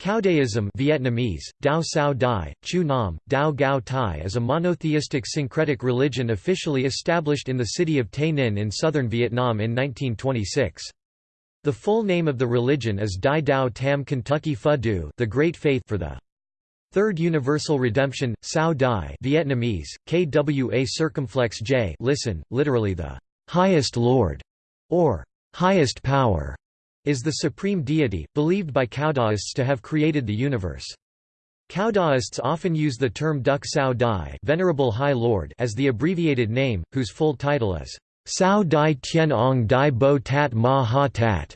Caodaism Vietnamese, Dao Sao Dai, Chu Nam, Dao Gao Tai is a monotheistic syncretic religion officially established in the city of Tay Ninh in southern Vietnam in 1926. The full name of the religion is Dai Dao Tam Kentucky Phu Du the Great Faith for the Third Universal Redemption, Sao Dai Vietnamese, Kwa circumflex j listen, literally the highest Lord, or highest power is the supreme deity, believed by Caodaists to have created the universe. Caodaists often use the term Duc Sao Dai Venerable High Lord as the abbreviated name, whose full title is Sao Dai Tien Ong Dai Bo Tat Ma Ha Tat,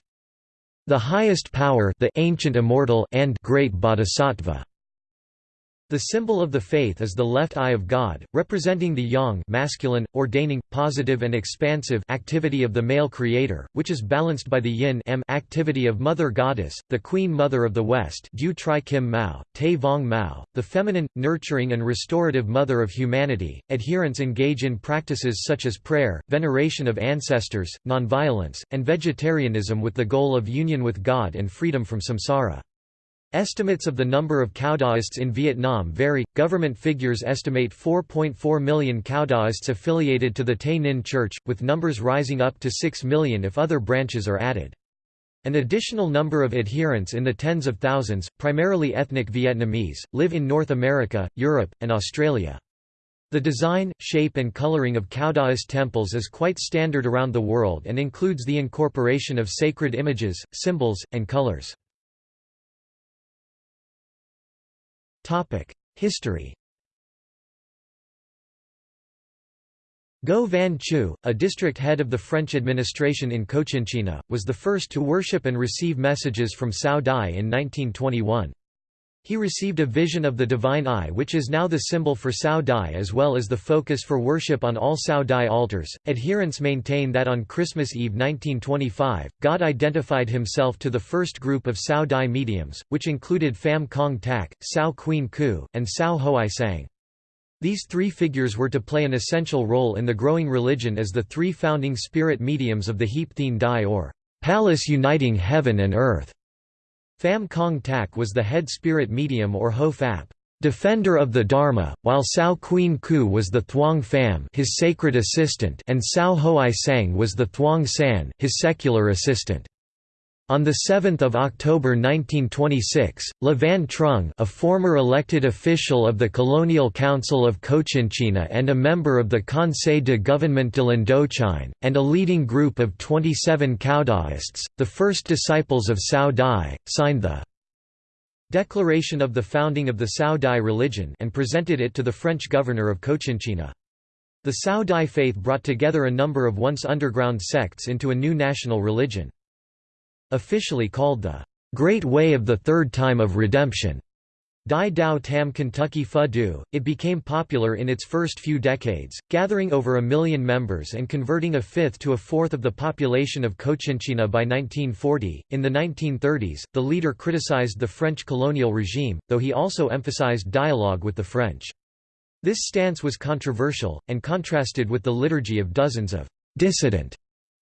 the highest power the ancient immortal and great bodhisattva. The symbol of the faith is the left eye of God, representing the yang masculine, ordaining, positive and expansive activity of the male creator, which is balanced by the yin m activity of Mother Goddess, the Queen Mother of the West Tri Kim Mao, Te Vong Mao, the feminine, nurturing and restorative mother of humanity. Adherents engage in practices such as prayer, veneration of ancestors, nonviolence, and vegetarianism with the goal of union with God and freedom from samsara. Estimates of the number of Caodaists in Vietnam vary. Government figures estimate 4.4 million Caodaists affiliated to the Tay Ninh Church, with numbers rising up to 6 million if other branches are added. An additional number of adherents in the tens of thousands, primarily ethnic Vietnamese, live in North America, Europe, and Australia. The design, shape and coloring of Caodaist temples is quite standard around the world and includes the incorporation of sacred images, symbols, and colors. History Go Van Chu, a district head of the French administration in Cochinchina, was the first to worship and receive messages from Cao Dai in 1921. He received a vision of the divine eye which is now the symbol for Cao Dai as well as the focus for worship on all Cao Dai altars. Adherents maintain that on Christmas Eve 1925, God identified himself to the first group of Cao Dai mediums, which included Pham Kong Tak, Sao Queen Ku, and Sao Hoai Sang. These three figures were to play an essential role in the growing religion as the three founding spirit mediums of the Heap Thien Dai or palace uniting heaven and earth. Pham Kong Tak was the head spirit medium or Ho Phap defender of the Dharma, while Sao Queen Ku was the Thuong Pham his sacred assistant and Sao Hoai Sang was the Thuong San his secular assistant. On 7 October 1926, Le Van Trung a former elected official of the Colonial Council of Cochinchina and a member of the Conseil de Gouvernement de l'Indochine, and a leading group of 27 Caodaists, the first disciples of Cao Dai, signed the Declaration of the Founding of the Cao Dai religion and presented it to the French governor of Cochinchina. The Cao Dai faith brought together a number of once underground sects into a new national religion. Officially called the Great Way of the Third Time of Redemption, Dai Dao Tam Kentucky Phu Du, it became popular in its first few decades, gathering over a million members and converting a fifth to a fourth of the population of Cochinchina by 1940. In the 1930s, the leader criticized the French colonial regime, though he also emphasized dialogue with the French. This stance was controversial, and contrasted with the liturgy of dozens of dissident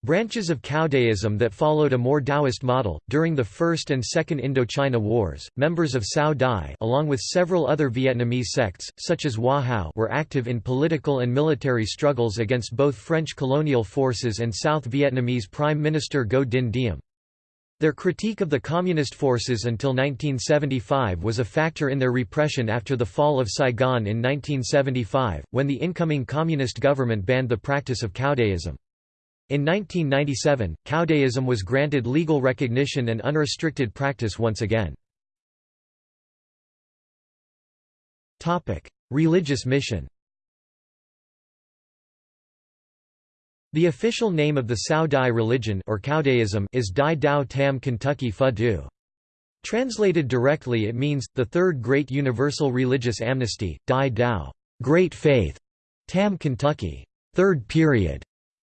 Branches of Caodaism that followed a more Taoist model. During the First and Second Indochina Wars, members of Cao Dai, along with several other Vietnamese sects, such as Hoa were active in political and military struggles against both French colonial forces and South Vietnamese Prime Minister Ngo Dinh Diem. Their critique of the communist forces until 1975 was a factor in their repression after the fall of Saigon in 1975, when the incoming communist government banned the practice of Caodaism. In 1997, Caodaism was granted legal recognition and unrestricted practice once again. Religious mission. The official name of the Cao Dai religion or Caodaism is Dai Dao Tam Kentucky Phu Du. Translated directly it means, the Third Great Universal Religious Amnesty, Dai Dao. Great Faith, Tam Kentucky. Third Period,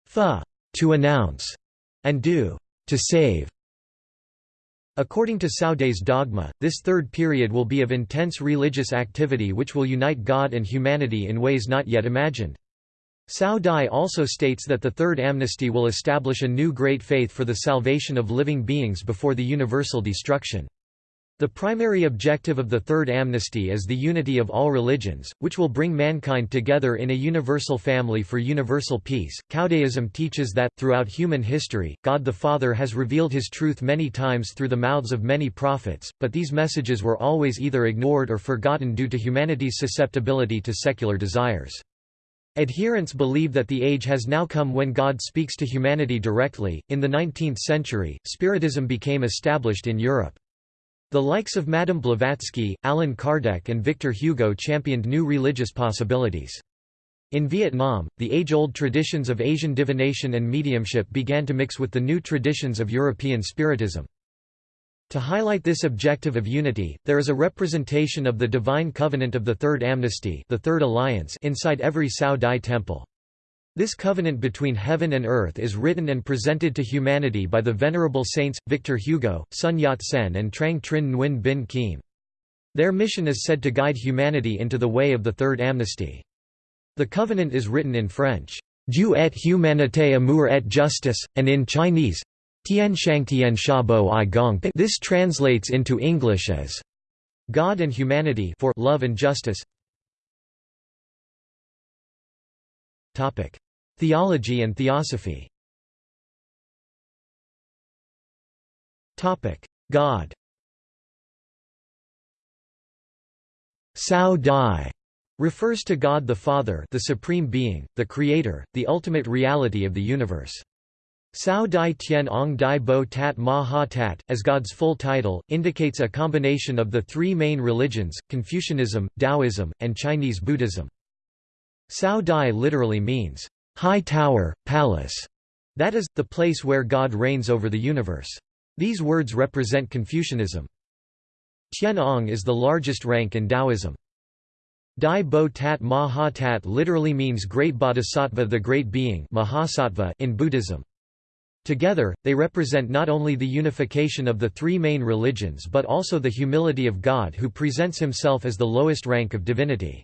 Phu to announce, and do, to save. According to Dai's dogma, this third period will be of intense religious activity which will unite God and humanity in ways not yet imagined. Cao Dai also states that the Third Amnesty will establish a new great faith for the salvation of living beings before the universal destruction. The primary objective of the Third Amnesty is the unity of all religions, which will bring mankind together in a universal family for universal peace. Caodaism teaches that, throughout human history, God the Father has revealed his truth many times through the mouths of many prophets, but these messages were always either ignored or forgotten due to humanity's susceptibility to secular desires. Adherents believe that the age has now come when God speaks to humanity directly. In the 19th century, Spiritism became established in Europe. The likes of Madame Blavatsky, Allan Kardec and Victor Hugo championed new religious possibilities. In Vietnam, the age-old traditions of Asian divination and mediumship began to mix with the new traditions of European Spiritism. To highlight this objective of unity, there is a representation of the Divine Covenant of the Third Amnesty the Third Alliance inside every Cao Dai temple. This covenant between heaven and earth is written and presented to humanity by the venerable saints, Victor Hugo, Sun Yat-sen and Trang Trinh Nguyen Binh Khiem. Their mission is said to guide humanity into the way of the Third Amnesty. The covenant is written in French, Dieu et humanité amour et justice, and in Chinese, Tian Shang Tian Sha Bo I Gong This translates into English as, God and humanity for love and justice. Topic. Theology and theosophy God Sao Dai refers to God the Father the Supreme Being, the Creator, the ultimate reality of the universe. Sao Dai Tian Ong Dai Bo Tat Ma Ha Tat, as God's full title, indicates a combination of the three main religions, Confucianism, Taoism, and Chinese Buddhism. Sao Dai literally means, high tower, palace, that is, the place where God reigns over the universe. These words represent Confucianism. Tianong is the largest rank in Taoism. Dai Bo Tat Ma Ha Tat literally means great bodhisattva the great being Mahasattva in Buddhism. Together, they represent not only the unification of the three main religions but also the humility of God who presents himself as the lowest rank of divinity.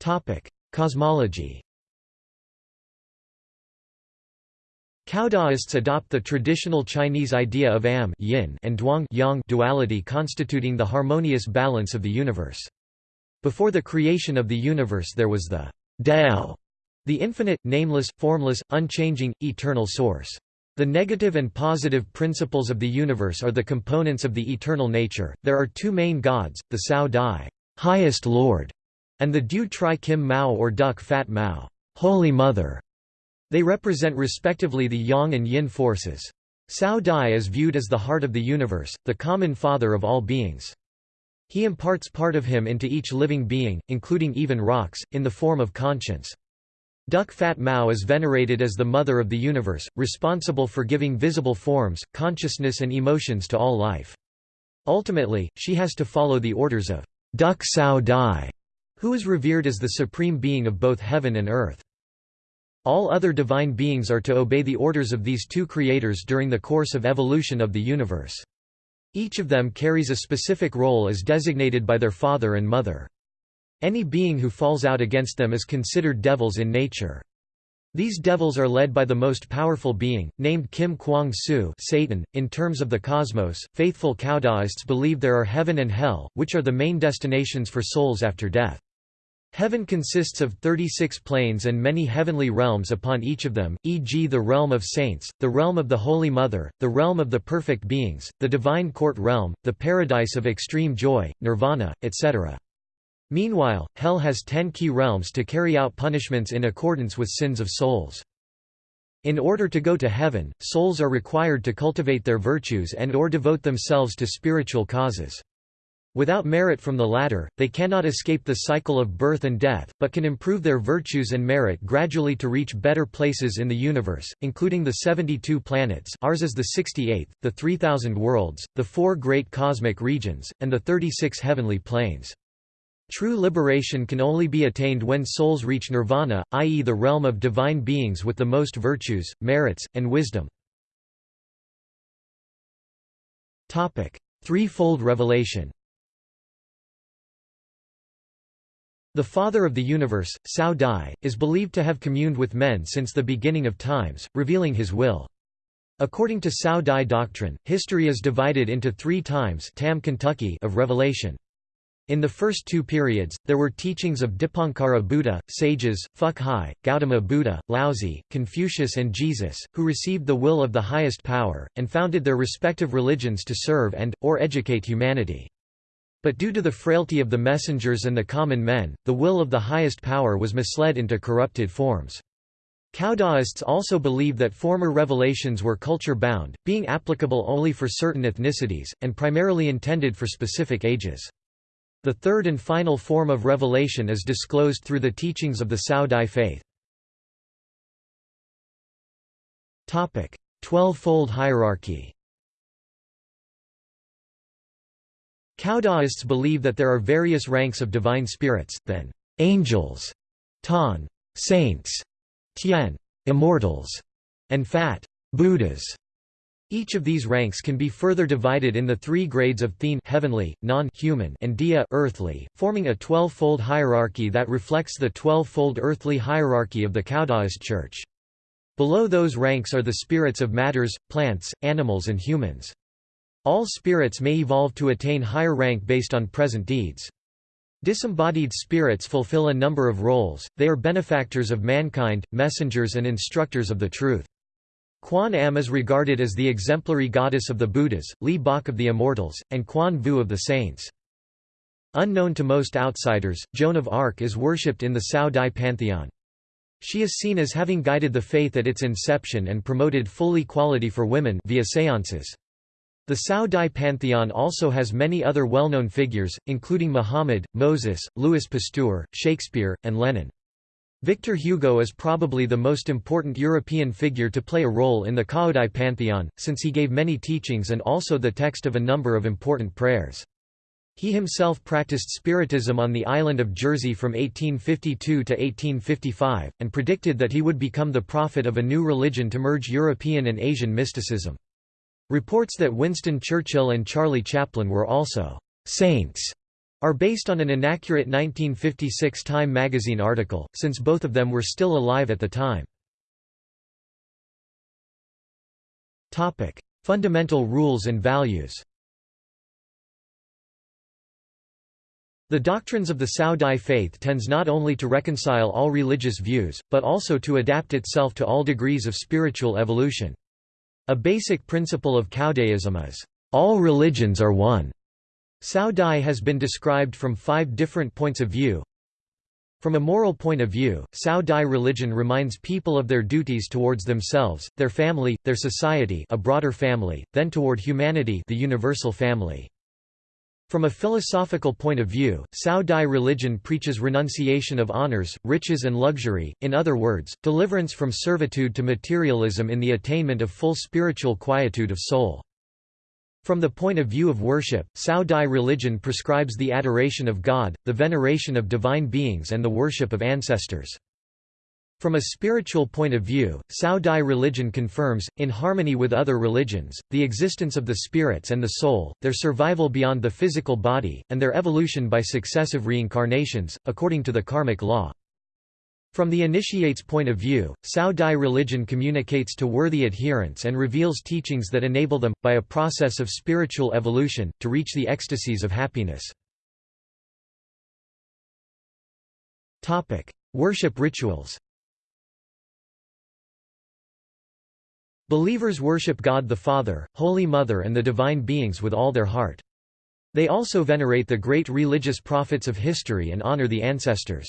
Topic: Cosmology. Caodaists adopt the traditional Chinese idea of am yin and duang yang duality constituting the harmonious balance of the universe. Before the creation of the universe there was the Dao, the infinite, nameless, formless, unchanging, eternal source. The negative and positive principles of the universe are the components of the eternal nature. There are two main gods, the Cao Dai, highest Lord, and the Du Tri Kim Mao or Duck Fat Mao Holy Mother". They represent respectively the yang and yin forces. Cao Dai is viewed as the heart of the universe, the common father of all beings. He imparts part of him into each living being, including even rocks, in the form of conscience. Duck Fat Mao is venerated as the mother of the universe, responsible for giving visible forms, consciousness and emotions to all life. Ultimately, she has to follow the orders of Duck Cao Dai, who is revered as the supreme being of both heaven and earth. All other divine beings are to obey the orders of these two creators during the course of evolution of the universe. Each of them carries a specific role as designated by their father and mother. Any being who falls out against them is considered devils in nature. These devils are led by the most powerful being, named Kim Kwang Su Satan. .In terms of the cosmos, faithful Caodaists believe there are heaven and hell, which are the main destinations for souls after death. Heaven consists of 36 planes and many heavenly realms upon each of them, e.g. the realm of saints, the realm of the Holy Mother, the realm of the perfect beings, the divine court realm, the paradise of extreme joy, nirvana, etc. Meanwhile, hell has ten key realms to carry out punishments in accordance with sins of souls. In order to go to heaven, souls are required to cultivate their virtues and or devote themselves to spiritual causes. Without merit from the latter, they cannot escape the cycle of birth and death, but can improve their virtues and merit gradually to reach better places in the universe, including the 72 planets ours is the 68th, the 3,000 worlds, the four great cosmic regions, and the 36 heavenly planes. True liberation can only be attained when souls reach nirvana, i.e. the realm of divine beings with the most virtues, merits, and wisdom. Threefold revelation The Father of the Universe, Cao Dai, is believed to have communed with men since the beginning of times, revealing his will. According to Cao Dai doctrine, history is divided into three times Tam Kentucky of revelation. In the first two periods, there were teachings of Dipankara Buddha, sages, Phúc Hai, Gautama Buddha, Laozi, Confucius and Jesus, who received the will of the highest power, and founded their respective religions to serve and, or educate humanity. But due to the frailty of the messengers and the common men, the will of the highest power was misled into corrupted forms. Caodaists also believe that former revelations were culture-bound, being applicable only for certain ethnicities, and primarily intended for specific ages. The third and final form of revelation is disclosed through the teachings of the Cao Dai faith. Twelve-fold hierarchy Caodaists believe that there are various ranks of divine spirits, then angels, tan, saints, Tian immortals, and Fat Buddhas. Each of these ranks can be further divided in the three grades of Thien heavenly, non-human and Dia earthly, forming a twelve-fold hierarchy that reflects the twelve-fold earthly hierarchy of the Caodaist Church. Below those ranks are the spirits of matters, plants, animals and humans. All spirits may evolve to attain higher rank based on present deeds. Disembodied spirits fulfill a number of roles, they are benefactors of mankind, messengers and instructors of the truth. Quan Am is regarded as the exemplary goddess of the Buddhas, Li Bok of the Immortals, and Quan Vu of the Saints. Unknown to most outsiders, Joan of Arc is worshipped in the Cao Dai pantheon. She is seen as having guided the faith at its inception and promoted full equality for women via séances. The Cao Dai pantheon also has many other well-known figures, including Muhammad, Moses, Louis Pasteur, Shakespeare, and Lenin. Victor Hugo is probably the most important European figure to play a role in the Cao pantheon, since he gave many teachings and also the text of a number of important prayers. He himself practiced Spiritism on the island of Jersey from 1852 to 1855, and predicted that he would become the prophet of a new religion to merge European and Asian mysticism. Reports that Winston Churchill and Charlie Chaplin were also «saints» are based on an inaccurate 1956 Time magazine article, since both of them were still alive at the time. Topic: Fundamental rules and values The doctrines of the Cao Dai faith tends not only to reconcile all religious views, but also to adapt itself to all degrees of spiritual evolution. A basic principle of Caodaism is, "...all religions are one." Cao Dai has been described from five different points of view. From a moral point of view, Cao Dai religion reminds people of their duties towards themselves, their family, their society a broader family, then toward humanity the universal family. From a philosophical point of view, Cao Dai religion preaches renunciation of honors, riches and luxury, in other words, deliverance from servitude to materialism in the attainment of full spiritual quietude of soul. From the point of view of worship, Cao Dai religion prescribes the adoration of God, the veneration of divine beings and the worship of ancestors. From a spiritual point of view, Cao Dai religion confirms, in harmony with other religions, the existence of the spirits and the soul, their survival beyond the physical body, and their evolution by successive reincarnations, according to the karmic law. From the initiate's point of view, Cao Dai religion communicates to worthy adherents and reveals teachings that enable them, by a process of spiritual evolution, to reach the ecstasies of happiness. Worship rituals Believers worship God the Father, Holy Mother and the divine beings with all their heart. They also venerate the great religious prophets of history and honor the ancestors.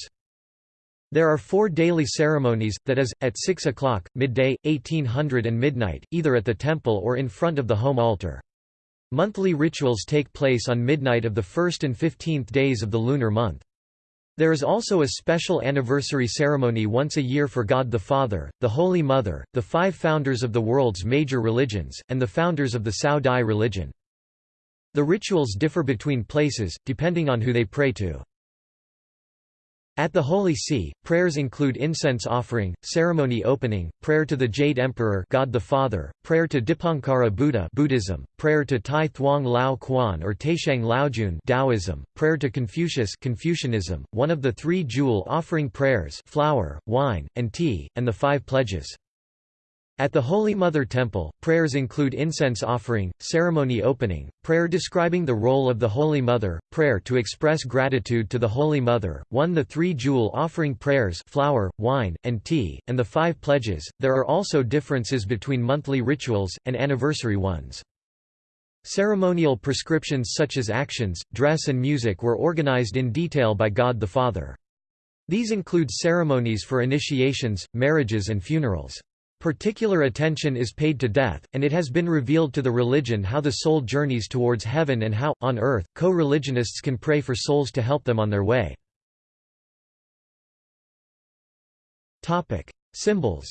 There are four daily ceremonies, that is, at 6 o'clock, midday, 1800 and midnight, either at the temple or in front of the home altar. Monthly rituals take place on midnight of the first and fifteenth days of the lunar month. There is also a special anniversary ceremony once a year for God the Father, the Holy Mother, the five founders of the world's major religions, and the founders of the Cao Dai religion. The rituals differ between places, depending on who they pray to. At the Holy See, prayers include incense offering, ceremony opening, prayer to the Jade Emperor God the Father, prayer to Dipankara Buddha Buddhism, prayer to Tai Thuong Lao Quan or Taishang Laojun Taoism, prayer to Confucius Confucianism, one of the three jewel offering prayers flour, wine, and tea, and the five pledges. At the Holy Mother Temple, prayers include incense offering, ceremony opening, prayer describing the role of the Holy Mother, prayer to express gratitude to the Holy Mother, 1 the three jewel offering prayers flour, wine, and tea, and the five pledges. There are also differences between monthly rituals, and anniversary ones. Ceremonial prescriptions such as actions, dress and music were organized in detail by God the Father. These include ceremonies for initiations, marriages and funerals. Particular attention is paid to death, and it has been revealed to the religion how the soul journeys towards heaven and how, on earth, co-religionists can pray for souls to help them on their way. Symbols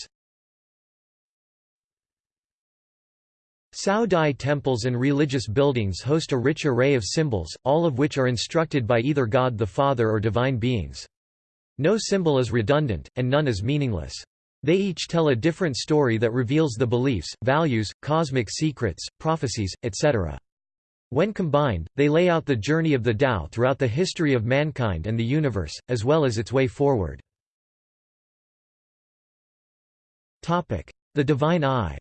Cao Dai temples and religious buildings host a rich array of symbols, all of which are instructed by either God the Father or divine beings. No symbol is redundant, and none is meaningless. They each tell a different story that reveals the beliefs, values, cosmic secrets, prophecies, etc. When combined, they lay out the journey of the Tao throughout the history of mankind and the universe, as well as its way forward. The Divine Eye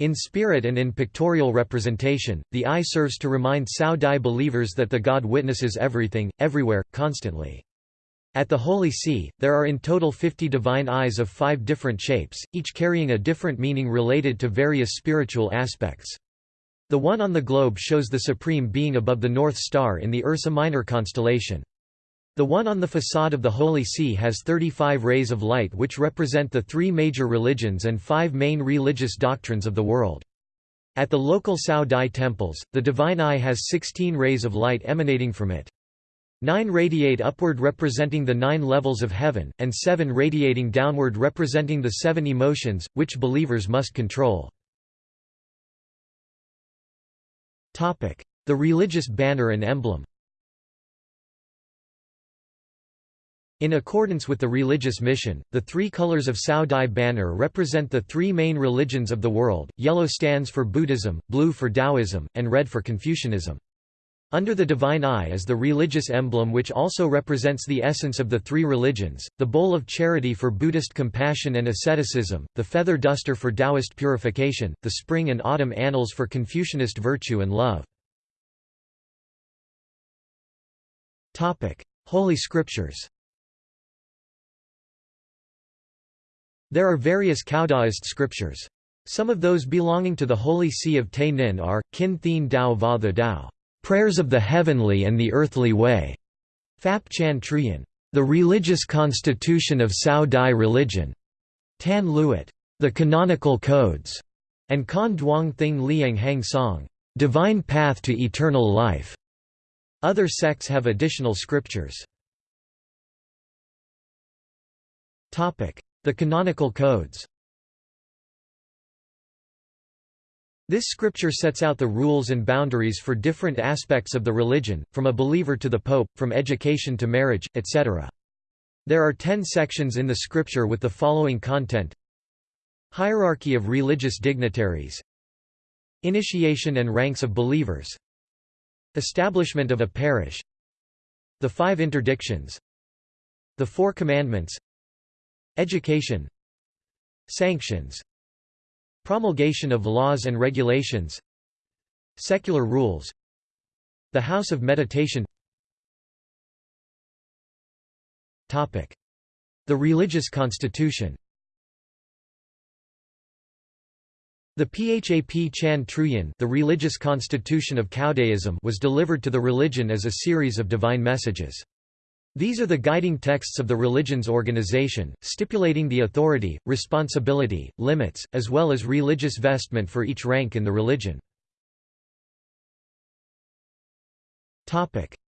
In spirit and in pictorial representation, the eye serves to remind Cao Dai believers that the God witnesses everything, everywhere, constantly. At the Holy See, there are in total 50 divine eyes of five different shapes, each carrying a different meaning related to various spiritual aspects. The one on the globe shows the Supreme Being above the North Star in the Ursa Minor constellation. The one on the facade of the Holy See has 35 rays of light which represent the three major religions and five main religious doctrines of the world. At the local Cao Dai temples, the Divine Eye has 16 rays of light emanating from it. Nine radiate upward representing the nine levels of heaven, and seven radiating downward representing the seven emotions, which believers must control. The religious banner and emblem In accordance with the religious mission, the three colors of Cao Dai banner represent the three main religions of the world, yellow stands for Buddhism, blue for Taoism, and red for Confucianism. Under the divine eye is the religious emblem which also represents the essence of the three religions, the bowl of charity for Buddhist compassion and asceticism, the feather duster for Taoist purification, the spring and autumn annals for Confucianist virtue and love. Holy Scriptures There are various Caodaist scriptures. Some of those belonging to the Holy See of Te Nin are, Kin Thien Dao Va the Dao. Prayers of the Heavenly and the Earthly Way, Phap Chan Truyen, The Religious Constitution of Cao Dai Religion, Tan Luet, The Canonical Codes, and Kan Duong Thing Liang Hang Song, Divine Path to Eternal Life. Other sects have additional scriptures. The canonical codes This scripture sets out the rules and boundaries for different aspects of the religion, from a believer to the pope, from education to marriage, etc. There are ten sections in the scripture with the following content. Hierarchy of religious dignitaries. Initiation and ranks of believers. Establishment of a parish. The five interdictions. The four commandments. Education. Sanctions Promulgation of laws and regulations. Secular rules. The House of Meditation. The religious constitution. The Phap Chan Truyen the religious constitution of was delivered to the religion as a series of divine messages. These are the guiding texts of the religion's organization, stipulating the authority, responsibility, limits, as well as religious vestment for each rank in the religion.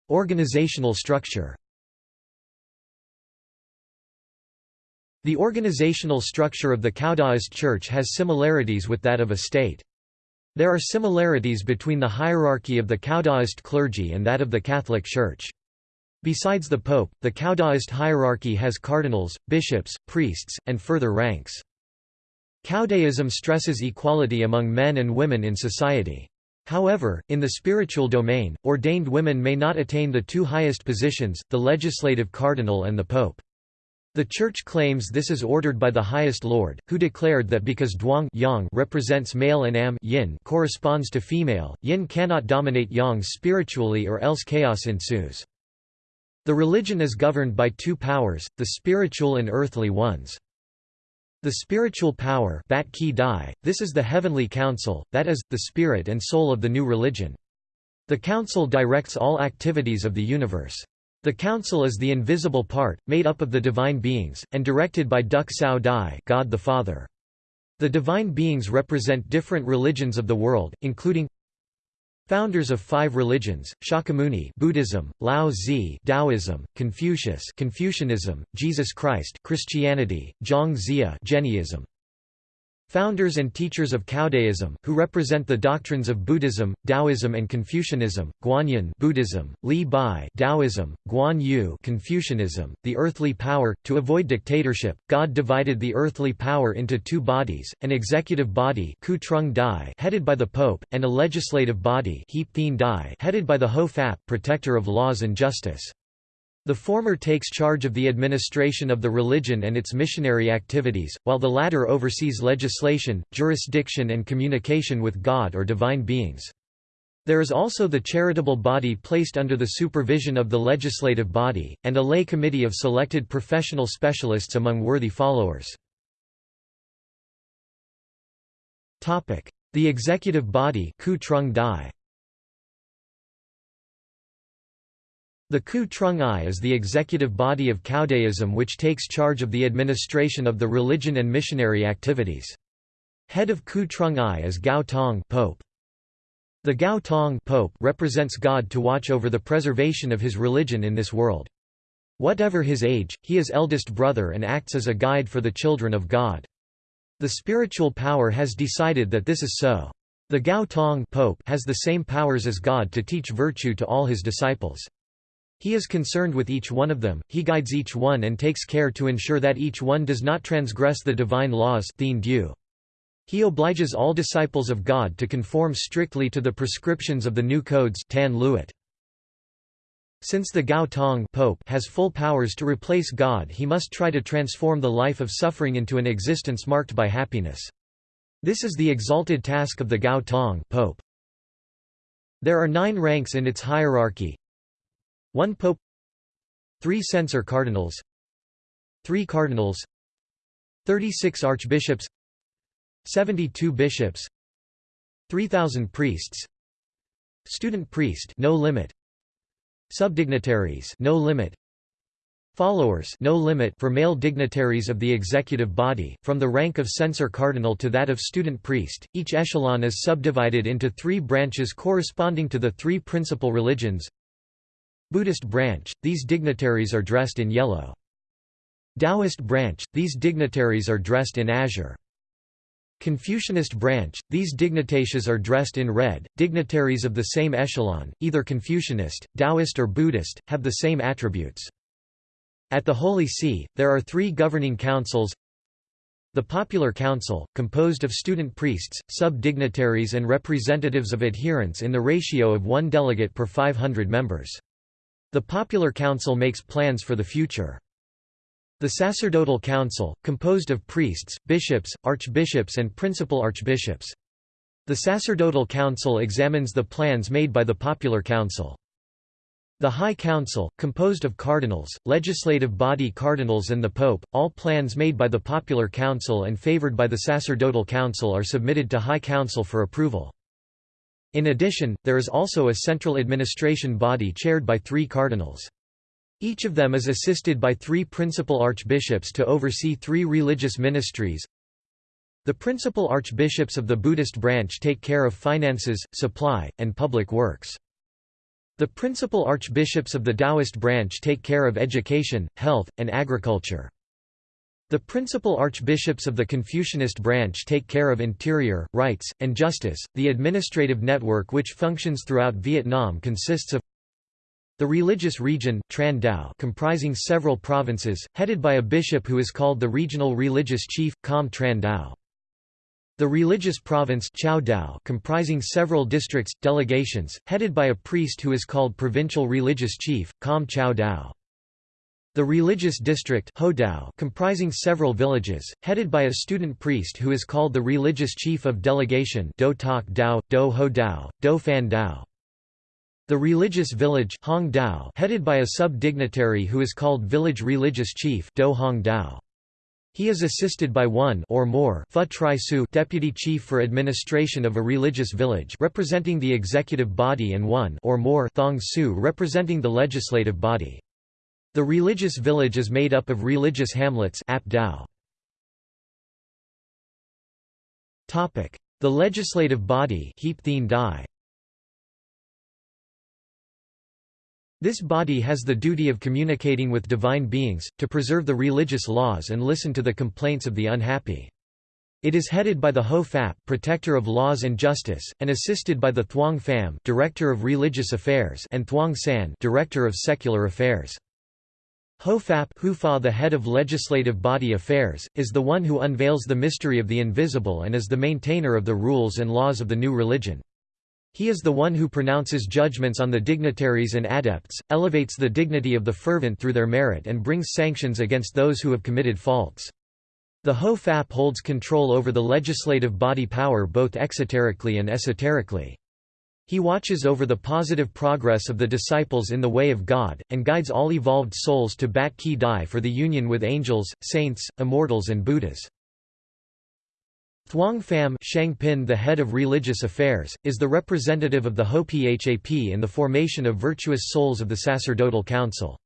Organizational structure The organizational structure of the Caodaist Church has similarities with that of a state. There are similarities between the hierarchy of the Caodaist clergy and that of the Catholic Church. Besides the pope, the Caodaist hierarchy has cardinals, bishops, priests, and further ranks. Caodaism stresses equality among men and women in society. However, in the spiritual domain, ordained women may not attain the two highest positions, the legislative cardinal and the pope. The Church claims this is ordered by the highest Lord, who declared that because Duang yang represents male and Am yin corresponds to female, yin cannot dominate yang spiritually or else chaos ensues. The religion is governed by two powers, the spiritual and earthly ones. The spiritual power Bat Ki Dai, this is the heavenly council, that is, the spirit and soul of the new religion. The council directs all activities of the universe. The council is the invisible part, made up of the divine beings, and directed by Duk Sao Dai God the Father. The divine beings represent different religions of the world, including Founders of five religions, Shakyamuni Buddhism, Lao Tzu Taoism, Confucius Confucianism, Jesus Christ Christianity, Zhang Jainism. Founders and teachers of Caodaism, who represent the doctrines of Buddhism, Taoism and Confucianism, Guanyin Buddhism, Li Bai Taoism, Guan Yu Confucianism, the earthly power. To avoid dictatorship, God divided the earthly power into two bodies, an executive body headed by the Pope, and a legislative body headed by the Ho Fap protector of laws and justice. The former takes charge of the administration of the religion and its missionary activities, while the latter oversees legislation, jurisdiction and communication with God or divine beings. There is also the charitable body placed under the supervision of the legislative body, and a lay committee of selected professional specialists among worthy followers. The executive body The Ku Trung I is the executive body of Caodaism which takes charge of the administration of the religion and missionary activities. Head of Ku Trung I is Gao Tong Pope. The Gao Tong Pope represents God to watch over the preservation of his religion in this world. Whatever his age, he is eldest brother and acts as a guide for the children of God. The spiritual power has decided that this is so. The Gao Tong Pope has the same powers as God to teach virtue to all his disciples. He is concerned with each one of them, he guides each one and takes care to ensure that each one does not transgress the divine laws He obliges all disciples of God to conform strictly to the prescriptions of the new codes Tan Luat. Since the Gao Tong Pope has full powers to replace God he must try to transform the life of suffering into an existence marked by happiness. This is the exalted task of the Gao Tong Pope. There are nine ranks in its hierarchy 1 pope. 3 censor cardinals. 3 cardinals. 36 archbishops. 72 bishops. 3000 priests. Student priest no limit. Subdignitaries no limit. Followers no limit for male dignitaries of the executive body from the rank of censor cardinal to that of student priest each echelon is subdivided into 3 branches corresponding to the three principal religions Buddhist branch, these dignitaries are dressed in yellow. Taoist branch, these dignitaries are dressed in azure. Confucianist branch, these dignitaries are dressed in red. Dignitaries of the same echelon, either Confucianist, Taoist, or Buddhist, have the same attributes. At the Holy See, there are three governing councils the Popular Council, composed of student priests, sub-dignitaries and representatives of adherents in the ratio of one delegate per 500 members. The Popular Council makes plans for the future. The Sacerdotal Council, composed of priests, bishops, archbishops and principal archbishops. The Sacerdotal Council examines the plans made by the Popular Council. The High Council, composed of cardinals, legislative body cardinals and the Pope, all plans made by the Popular Council and favored by the Sacerdotal Council are submitted to High Council for approval. In addition, there is also a central administration body chaired by three cardinals. Each of them is assisted by three principal archbishops to oversee three religious ministries. The principal archbishops of the Buddhist branch take care of finances, supply, and public works. The principal archbishops of the Taoist branch take care of education, health, and agriculture. The principal archbishops of the Confucianist branch take care of interior, rights, and justice. The administrative network which functions throughout Vietnam consists of the religious region Tran Dao comprising several provinces, headed by a bishop who is called the regional religious chief, Com Tran Dao. The religious province Chao Dao comprising several districts, delegations, headed by a priest who is called provincial religious chief, Com Chao Dao. The religious district comprising several villages, headed by a student priest who is called the religious chief of delegation Do Tak Dao, Do Ho Dao, Do Fan Dao. The religious village Hong Dao headed by a sub-dignitary who is called village religious chief Do Hong Dao. He is assisted by one or more Tri Su deputy chief for administration of a religious village representing the executive body and one or more Thong Su representing the legislative body. The religious village is made up of religious hamlets. The legislative body. This body has the duty of communicating with divine beings, to preserve the religious laws and listen to the complaints of the unhappy. It is headed by the Ho Phap protector of laws and justice, and assisted by the Thuong Pham director of religious affairs and Thuong San director of secular affairs. Ho Phap Hufa the head of legislative body affairs, is the one who unveils the mystery of the invisible and is the maintainer of the rules and laws of the new religion. He is the one who pronounces judgments on the dignitaries and adepts, elevates the dignity of the fervent through their merit and brings sanctions against those who have committed faults. The Hofap holds control over the legislative body power both exoterically and esoterically. He watches over the positive progress of the disciples in the way of God, and guides all evolved souls to Bat Ki Dai for the union with angels, saints, immortals and Buddhas. Thuong Pham Sheng Pin the head of religious affairs, is the representative of the Ho Phap in the formation of virtuous souls of the sacerdotal council.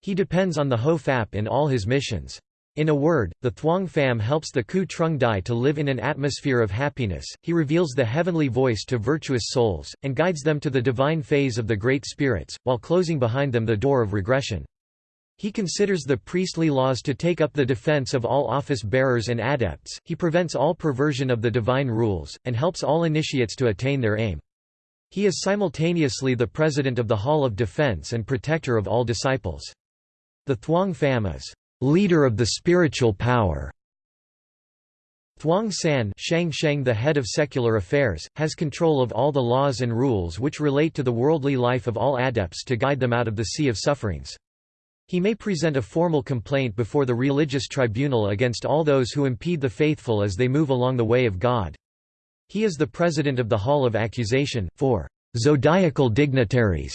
He depends on the Ho Phap in all his missions. In a word, the Thuong Pham helps the Ku Trung Dai to live in an atmosphere of happiness, he reveals the heavenly voice to virtuous souls, and guides them to the divine phase of the Great Spirits, while closing behind them the door of regression. He considers the priestly laws to take up the defense of all office-bearers and adepts, he prevents all perversion of the divine rules, and helps all initiates to attain their aim. He is simultaneously the president of the Hall of Defense and protector of all disciples. The Thuong Pham is leader of the spiritual power. Thuong San Shang Sheng the head of secular affairs, has control of all the laws and rules which relate to the worldly life of all adepts to guide them out of the sea of sufferings. He may present a formal complaint before the religious tribunal against all those who impede the faithful as they move along the way of God. He is the president of the Hall of Accusation, for zodiacal dignitaries.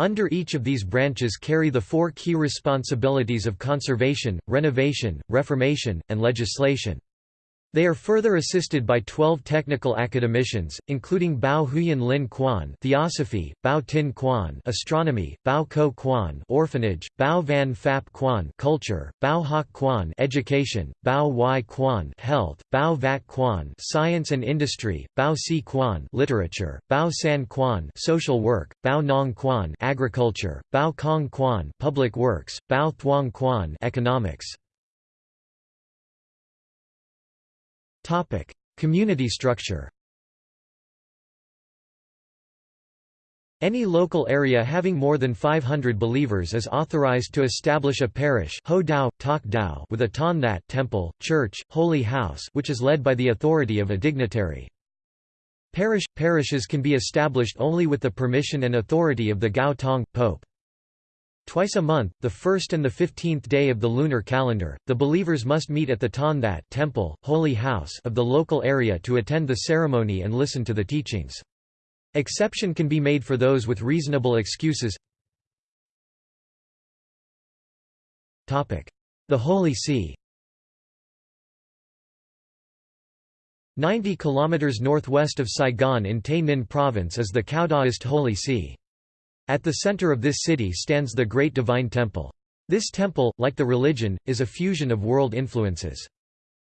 Under each of these branches carry the four key responsibilities of conservation, renovation, reformation, and legislation. They are further assisted by 12 technical academicians, including Bao Huyan Lin Quan Theosophy, Bao Tin Quan Astronomy, Bao Ko Quan Orphanage, Bao Van Phap Quan Culture, Bao Hoc Quan Education, Bao Y Quan Health, Bao Vat Quan Science and Industry, Bao Si Quan Literature, Bao San Quan Social Work, Bao Nong Quan Agriculture, Bao Kong Quan Public Works, Bao Thuong Quan Economics. Topic: Community structure. Any local area having more than 500 believers is authorized to establish a parish Ho Dao, Tak Dao with a Ton That temple, church, holy house which is led by the authority of a dignitary. Parish – Parishes can be established only with the permission and authority of the Gao Tong, Pope. Twice a month, the first and the fifteenth day of the lunar calendar, the believers must meet at the Ton That temple, holy house of the local area to attend the ceremony and listen to the teachings. Exception can be made for those with reasonable excuses. The Holy See 90 km northwest of Saigon in Tay Ninh Province is the Cao Holy See. At the center of this city stands the Great Divine Temple. This temple, like the religion, is a fusion of world influences.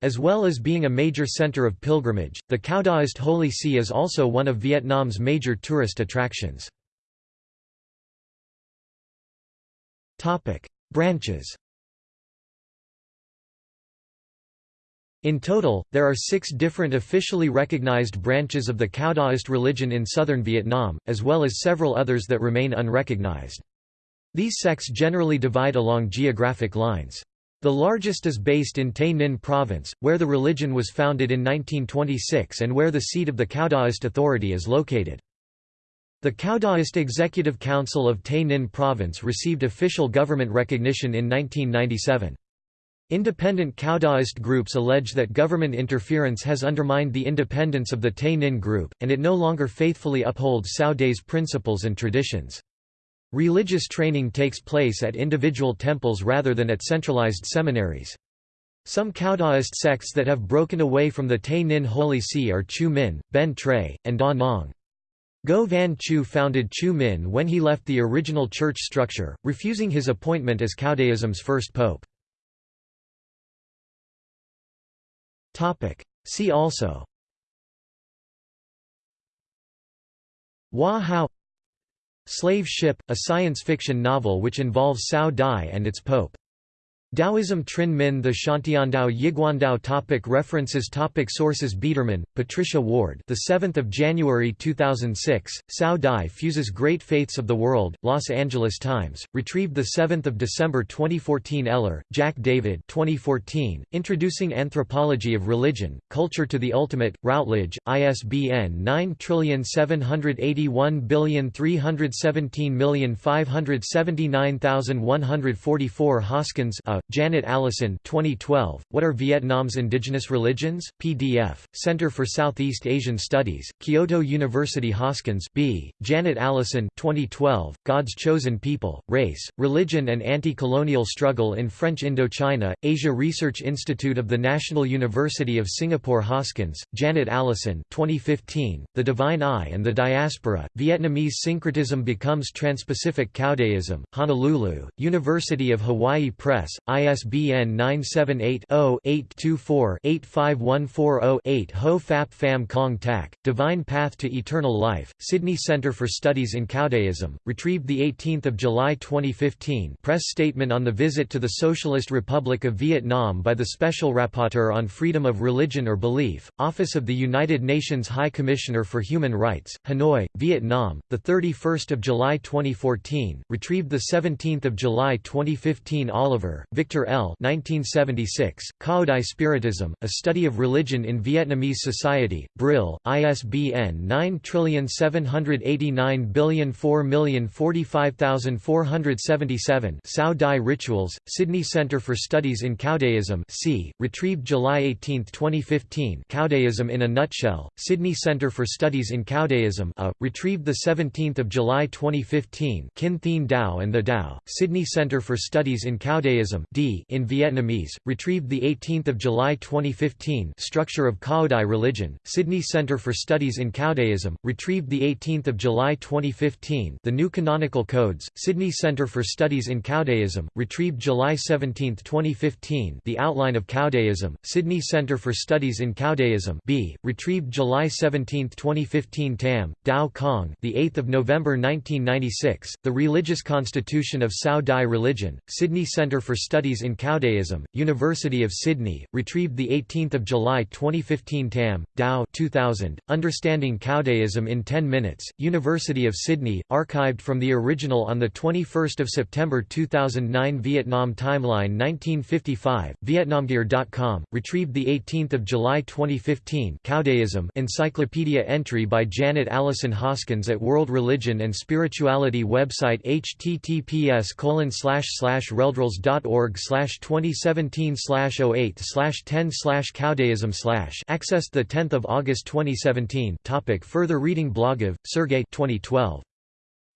As well as being a major center of pilgrimage, the Cao Daist Holy See is also one of Vietnam's major tourist attractions. Branches In total, there are six different officially recognized branches of the Cao Daist religion in southern Vietnam, as well as several others that remain unrecognized. These sects generally divide along geographic lines. The largest is based in Tay Ninh province, where the religion was founded in 1926 and where the seat of the Cao Daist authority is located. The Cao Executive Council of Tay Ninh Province received official government recognition in 1997. Independent Caodaist groups allege that government interference has undermined the independence of the Tay Ninh group, and it no longer faithfully upholds Cao Dai's principles and traditions. Religious training takes place at individual temples rather than at centralized seminaries. Some Caodaist sects that have broken away from the Tay Ninh Holy See are Chu Min, Ben Tre, and Da Nang. Go Van Chu founded Chu Min when he left the original church structure, refusing his appointment as Caodaism's first pope. See also. Hoa Hao. Slave Ship, a science fiction novel which involves Cao Dai and its pope Taoism Trinh Minh The Xiantiandao Yiguandao topic References topic Sources Biederman, Patricia Ward the 7th of January 2006 Cao Dai fuses great faiths of the world Los Angeles Times retrieved the 7th of December 2014 Eller Jack David 2014 Introducing Anthropology of Religion Culture to the Ultimate Routledge ISBN 9781317579144 Hoskins a Janet Allison 2012, What are Vietnam's Indigenous Religions? PDF, Center for Southeast Asian Studies, Kyoto University Hoskins B. Janet Allison 2012, God's Chosen People, Race, Religion and Anti-Colonial Struggle in French Indochina, Asia Research Institute of the National University of Singapore Hoskins, Janet Allison 2015, The Divine Eye and the Diaspora, Vietnamese Syncretism Becomes Transpacific Caodaism, Honolulu, University of Hawaii Press, ISBN 978-0-824-85140-8 Ho Phap Pham Cong Tac, Divine Path to Eternal Life, Sydney Centre for Studies in Caodaism, retrieved 18 July 2015 press statement on the visit to the Socialist Republic of Vietnam by the Special Rapporteur on Freedom of Religion or Belief, Office of the United Nations High Commissioner for Human Rights, Hanoi, Vietnam, 31 July 2014, retrieved 17 July 2015 Oliver, L. 1976, Cao Spiritism, A Study of Religion in Vietnamese Society, Brill, ISBN 9789004045477 Cao Dai Rituals, Sydney Centre for Studies in Caodaism c. retrieved July 18, 2015 Caodaism in a Nutshell, Sydney Centre for Studies in Caodaism a, retrieved 17 July 2015 Kinh Thien Dao and the Dao, Sydney Centre for Studies in Caodaism D in Vietnamese, retrieved 18 July 2015 Structure of Caodai Religion, Sydney Centre for Studies in Caodaism, retrieved 18 July 2015 The New Canonical Codes, Sydney Centre for Studies in Caodaism, retrieved July 17, 2015 The Outline of Caodaism, Sydney Centre for Studies in Caodaism B, retrieved July 17, 2015 Tam, Dao Cong the 8th of November 1996, The Religious Constitution of Cao Dai Religion, Sydney Centre for Studies in Caodaism, University of Sydney, retrieved 18 July 2015 Tam, Dao 2000, Understanding Caodaism in 10 Minutes, University of Sydney, archived from the original on 21 September 2009 Vietnam Timeline 1955, Vietnamgear.com, retrieved 18 July 2015 Caodaism Encyclopedia entry by Janet Allison Hoskins at World Religion and Spirituality website https colon slash slash 2017 slash 08 slash 10 slash Caodaism slash accessed the 10th of August 2017 topic further reading Blagov, Sergei 2012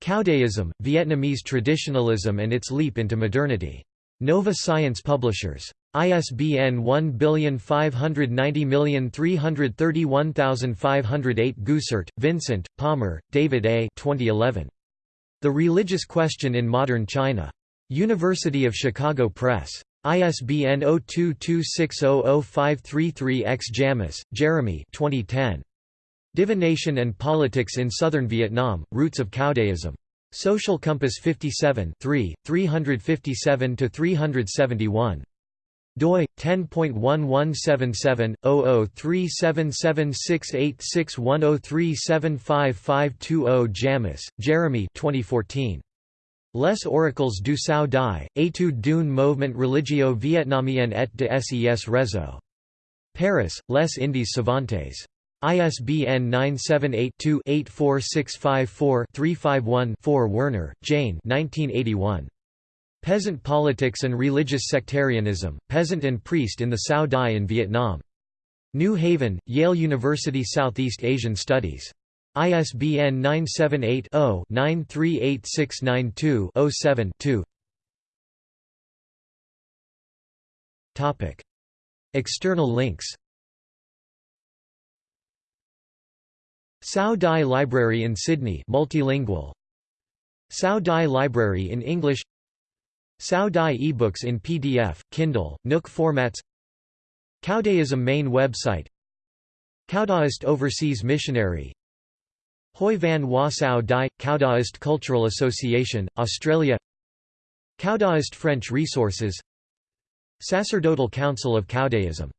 Caodaism, Vietnamese Traditionalism and its Leap into Modernity. Nova Science Publishers. ISBN 1590331508 Goossaert, Vincent, Palmer, David A. 2011. The Religious Question in Modern China. University of Chicago Press. ISBN 0226000533-X Jammes, Jeremy 2010. Divination and Politics in Southern Vietnam, Roots of Caodaism. Social Compass 57 357–371 doi 10.1177/0037768610375520 Jammes, Jeremy 2014 Les oracles du Cao Dai, étude d'un mouvement religio vietnamien et de ses réseaux. Paris, Les Indes Savantes. ISBN 978-2-84654-351-4 Werner, Jayne 1981. Peasant Politics and Religious Sectarianism, Peasant and Priest in the Cao Dai in Vietnam. New Haven, Yale University Southeast Asian Studies. ISBN 978 0 938692 7 2 External links. Cao Dai Library in Sydney multilingual. Cao Dai Library in English. Cao Dai ebooks in PDF, Kindle, Nook formats. Caodaism main website. Caodaist Overseas Missionary Hoi Van Hoa Cao Dai, Caodaist Cultural Association, Australia. Caodaist French resources. Sacerdotal Council of Caodaism